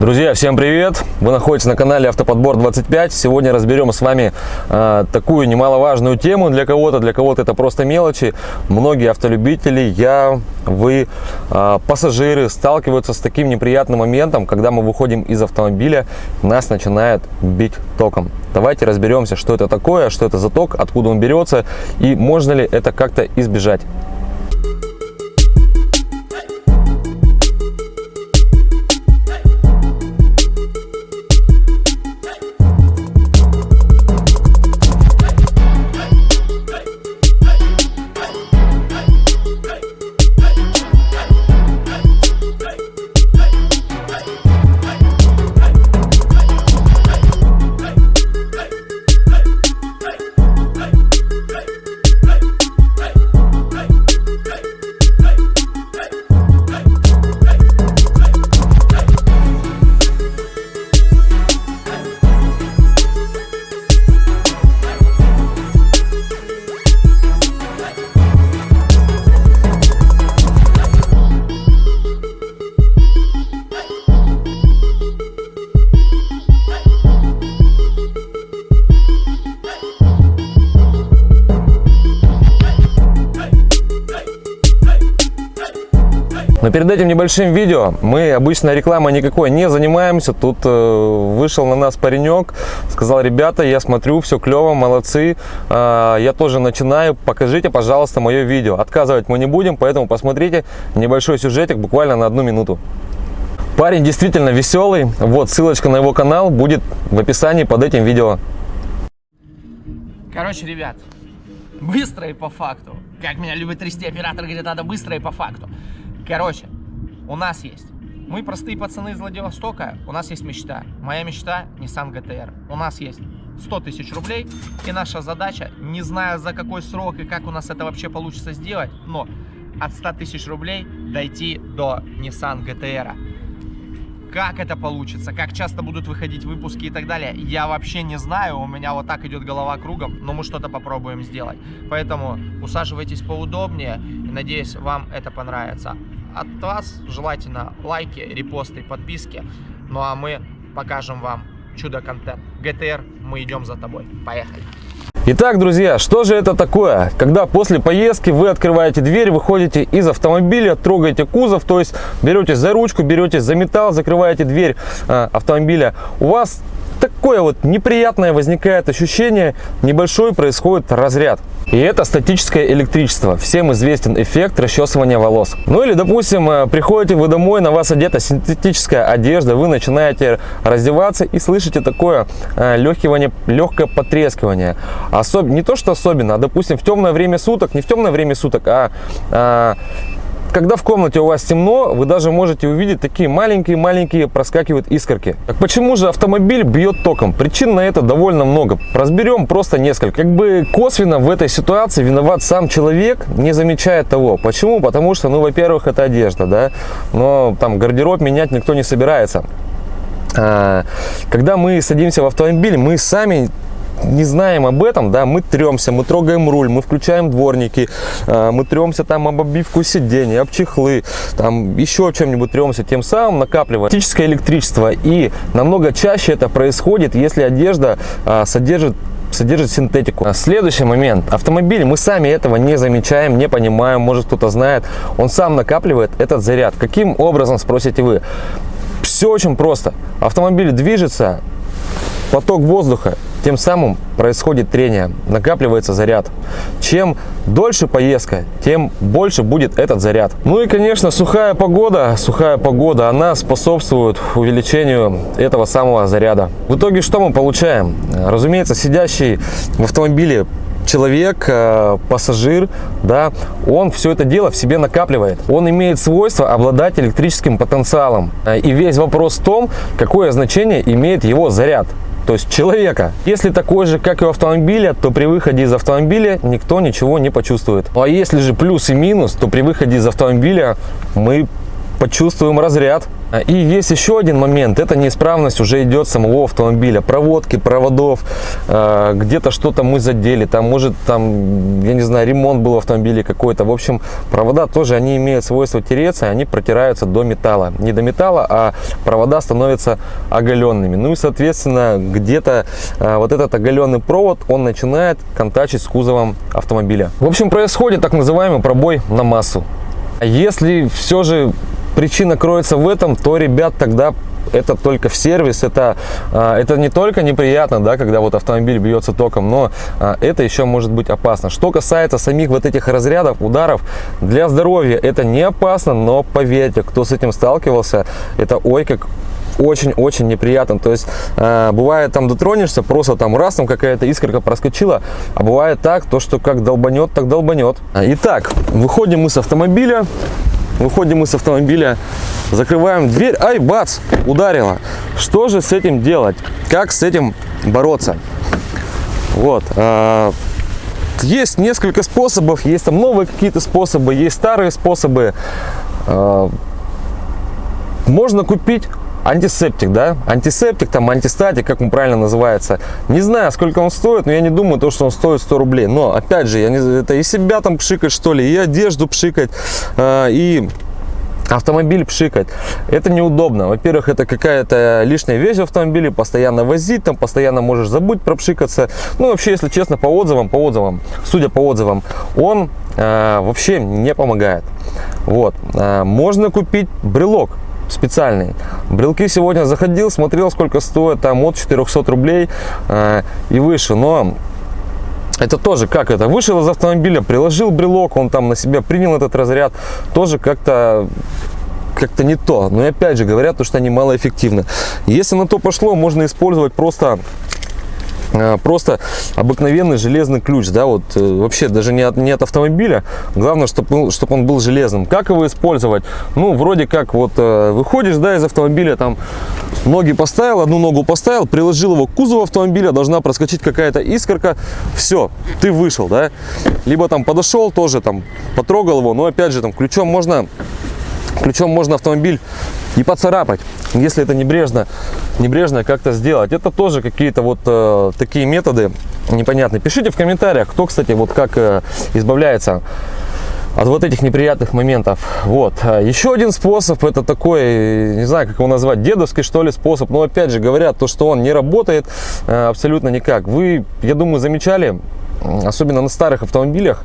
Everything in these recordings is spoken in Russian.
Друзья, всем привет! Вы находитесь на канале Автоподбор 25. Сегодня разберем с вами э, такую немаловажную тему для кого-то. Для кого-то это просто мелочи. Многие автолюбители, я, вы, э, пассажиры сталкиваются с таким неприятным моментом, когда мы выходим из автомобиля, нас начинает бить током. Давайте разберемся, что это такое, что это за ток, откуда он берется и можно ли это как-то избежать. Но перед этим небольшим видео мы обычно рекламой никакой не занимаемся. Тут э, вышел на нас паренек, сказал, ребята, я смотрю, все клево, молодцы, э, я тоже начинаю, покажите, пожалуйста, мое видео. Отказывать мы не будем, поэтому посмотрите небольшой сюжетик буквально на одну минуту. Парень действительно веселый, вот ссылочка на его канал будет в описании под этим видео. Короче, ребят, быстро и по факту. Как меня любят трясти оператор, говорит, надо быстро и по факту. Короче, у нас есть. Мы простые пацаны из Владивостока, у нас есть мечта. Моя мечта Nissan GTR. У нас есть 100 тысяч рублей, и наша задача, не знаю за какой срок и как у нас это вообще получится сделать, но от 100 тысяч рублей дойти до Nissan GTR. Как это получится, как часто будут выходить выпуски и так далее, я вообще не знаю, у меня вот так идет голова кругом, но мы что-то попробуем сделать. Поэтому усаживайтесь поудобнее, надеюсь, вам это понравится от вас желательно лайки, репосты, подписки. Ну а мы покажем вам чудо-контент. ГТР, мы идем за тобой. Поехали! Итак, друзья, что же это такое? Когда после поездки вы открываете дверь, выходите из автомобиля, трогаете кузов, то есть берете за ручку, берете за металл, закрываете дверь э, автомобиля. У вас такое вот неприятное возникает ощущение, небольшой происходит разряд. И это статическое электричество. Всем известен эффект расчесывания волос. Ну или, допустим, э, приходите вы домой, на вас одета синтетическая одежда, вы начинаете раздеваться и слышите такое э, легкивание, легкое потрескивание. Особ... Не то, что особенно, а, допустим, в темное время суток, не в темное время суток, а, а когда в комнате у вас темно, вы даже можете увидеть такие маленькие-маленькие проскакивают искорки. Так почему же автомобиль бьет током? Причин на это довольно много. Разберем просто несколько. Как бы косвенно в этой ситуации виноват сам человек, не замечая того. Почему? Потому что, ну, во-первых, это одежда, да, но там гардероб менять никто не собирается. А, когда мы садимся в автомобиль, мы сами не знаем об этом, да, мы тремся, мы трогаем руль, мы включаем дворники, э, мы тремся там об обивку сидений, об чехлы, там еще чем-нибудь тремся, тем самым накапливая фактическое электричество. И намного чаще это происходит, если одежда э, содержит содержит синтетику. Следующий момент. Автомобиль, мы сами этого не замечаем, не понимаем, может кто-то знает. Он сам накапливает этот заряд. Каким образом, спросите вы? Все очень просто. Автомобиль движется, поток воздуха тем самым происходит трение, накапливается заряд. Чем дольше поездка, тем больше будет этот заряд. Ну и, конечно, сухая погода, сухая погода, она способствует увеличению этого самого заряда. В итоге что мы получаем? Разумеется, сидящий в автомобиле человек, э, пассажир, да, он все это дело в себе накапливает. Он имеет свойство обладать электрическим потенциалом. И весь вопрос в том, какое значение имеет его заряд то есть человека. Если такой же, как и у автомобиля, то при выходе из автомобиля никто ничего не почувствует. А если же плюс и минус, то при выходе из автомобиля мы почувствуем разряд. И есть еще один момент, это неисправность уже идет самого автомобиля, проводки, проводов, э, где-то что-то мы задели, там может там, я не знаю, ремонт был в автомобиле какой-то, в общем, провода тоже, они имеют свойство тереться, они протираются до металла, не до металла, а провода становятся оголенными, ну и соответственно где-то э, вот этот оголенный провод, он начинает контачить с кузовом автомобиля. В общем, происходит так называемый пробой на массу. Если все же причина кроется в этом, то, ребят, тогда это только в сервис, это, а, это не только неприятно, да, когда вот автомобиль бьется током, но а, это еще может быть опасно. Что касается самих вот этих разрядов, ударов, для здоровья это не опасно, но поверьте, кто с этим сталкивался, это ой как очень-очень неприятно. То есть э, бывает там дотронешься, просто там раз там какая-то искорка проскочила, а бывает так, то что как долбанет, так долбанет. Итак, выходим мы с автомобиля, выходим мы с автомобиля, закрываем дверь, ай, бац, ударило. Что же с этим делать? Как с этим бороться? Вот. Э, есть несколько способов, есть там новые какие-то способы, есть старые способы. Э, можно купить антисептик, да, антисептик, там, антистатик, как он правильно называется. Не знаю, сколько он стоит, но я не думаю, то, что он стоит 100 рублей. Но, опять же, я не, это и себя там пшикать, что ли, и одежду пшикать, э, и автомобиль пшикать. Это неудобно. Во-первых, это какая-то лишняя вещь в автомобиле, постоянно возить, там постоянно можешь забыть пропшикаться. Ну, вообще, если честно, по отзывам, по отзывам, судя по отзывам, он э, вообще не помогает. Вот. Э, можно купить брелок специальный. Брелки сегодня заходил, смотрел, сколько стоит, там от 400 рублей э, и выше. Но это тоже как это? Вышел из автомобиля, приложил брелок, он там на себя принял этот разряд. Тоже как-то как-то не то. Но и опять же говорят, что они малоэффективны. Если на то пошло, можно использовать просто просто обыкновенный железный ключ, да, вот э, вообще даже не от, не от автомобиля, главное, чтобы, чтобы он был железным. Как его использовать? Ну, вроде как вот э, выходишь, да, из автомобиля, там ноги поставил, одну ногу поставил, приложил его к кузову автомобиля, должна проскочить какая-то искорка, все, ты вышел, да, либо там подошел тоже, там, потрогал его, но опять же, там, ключом можно Ключом можно автомобиль и поцарапать, если это небрежно, небрежно как-то сделать. Это тоже какие-то вот э, такие методы непонятные. Пишите в комментариях, кто, кстати, вот как э, избавляется от вот этих неприятных моментов. Вот. А еще один способ, это такой, не знаю, как его назвать, дедовский, что ли, способ. Но опять же говорят, то, что он не работает э, абсолютно никак. Вы, я думаю, замечали, особенно на старых автомобилях,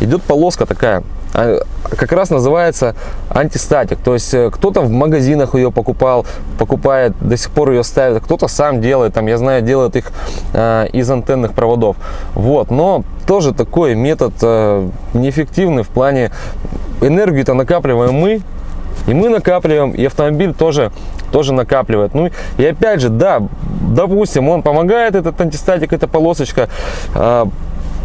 идет полоска такая, а, как раз называется антистатик. То есть э, кто-то в магазинах ее покупал, покупает, до сих пор ее ставит, кто-то сам делает, там, я знаю, делает их э, из антенных проводов. Вот, но тоже такой метод э, неэффективный в плане энергию-то накапливаем мы, и мы накапливаем, и автомобиль тоже, тоже накапливает. Ну и опять же, да, допустим, он помогает, этот антистатик, эта полосочка, э,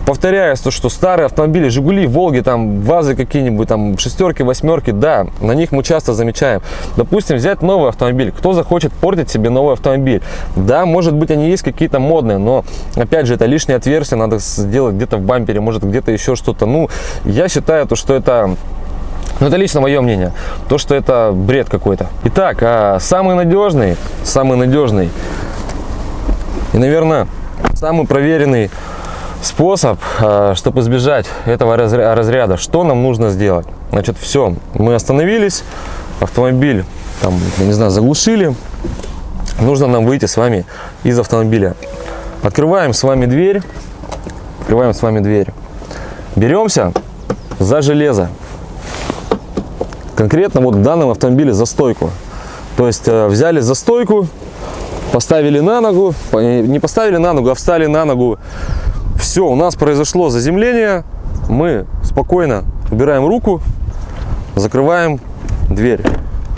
повторяюсь, то, что старые автомобили, Жигули, Волги, там, ВАЗы какие-нибудь, там, шестерки, восьмерки, да, на них мы часто замечаем. Допустим, взять новый автомобиль. Кто захочет портить себе новый автомобиль? Да, может быть, они есть какие-то модные, но, опять же, это лишнее отверстие, надо сделать где-то в бампере, может, где-то еще что-то. Ну, я считаю, то, что это ну, это лично мое мнение. То, что это бред какой-то. Итак, а самый надежный, самый надежный и, наверное, самый проверенный способ, э, чтобы избежать этого разряда. Что нам нужно сделать? Значит, все, мы остановились, автомобиль, там, не знаю, заглушили. Нужно нам выйти с вами из автомобиля. Открываем с вами дверь, открываем с вами дверь. Беремся за железо. Конкретно вот в данном автомобиле за стойку. То есть э, взяли за стойку, поставили на ногу, не поставили на ногу, а встали на ногу все, у нас произошло заземление. Мы спокойно убираем руку, закрываем дверь.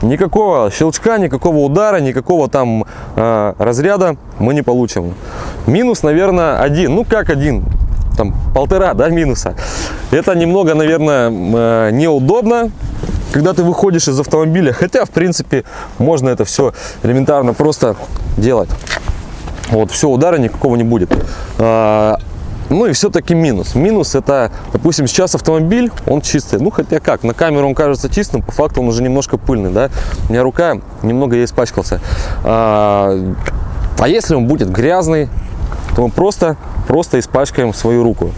Никакого щелчка, никакого удара, никакого там э, разряда мы не получим. Минус, наверное, один. Ну, как один? Там полтора, да, минуса. Это немного, наверное, э, неудобно, когда ты выходишь из автомобиля. Хотя, в принципе, можно это все элементарно просто делать. Вот, все, удара никакого не будет. А, Ну и все-таки минус. Минус это, допустим, сейчас автомобиль, он чистый. Ну хотя как, на камеру он кажется чистым, по факту он уже немножко пыльный, да. У меня рука немного я испачкался. А, а если он будет грязный, то мы просто, просто испачкаем свою руку.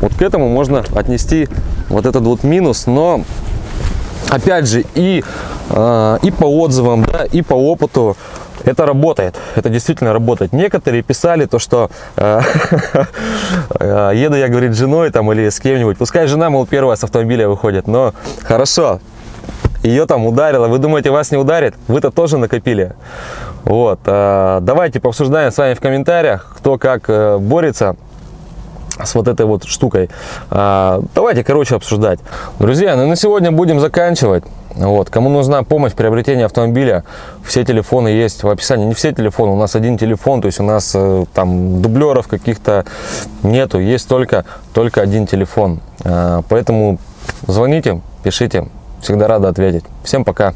Вот к этому можно отнести вот этот вот минус, но опять же и, э, и по отзывам, да, и по опыту это работает, это действительно работает. Некоторые писали то, что э, э, еду я, говорит, женой там или с кем-нибудь, пускай жена, мол, первая с автомобиля выходит, но хорошо, ее там ударило, вы думаете, вас не ударит? Вы-то тоже накопили. Вот, э, давайте пообсуждаем с вами в комментариях, кто как э, борется с вот этой вот штукой. Давайте, короче, обсуждать. Друзья, ну на сегодня будем заканчивать. Вот. Кому нужна помощь в приобретении автомобиля, все телефоны есть в описании. Не все телефоны, у нас один телефон, то есть у нас э, там дублеров каких-то нету, есть только, только один телефон. А, поэтому звоните, пишите, всегда рада ответить. Всем пока!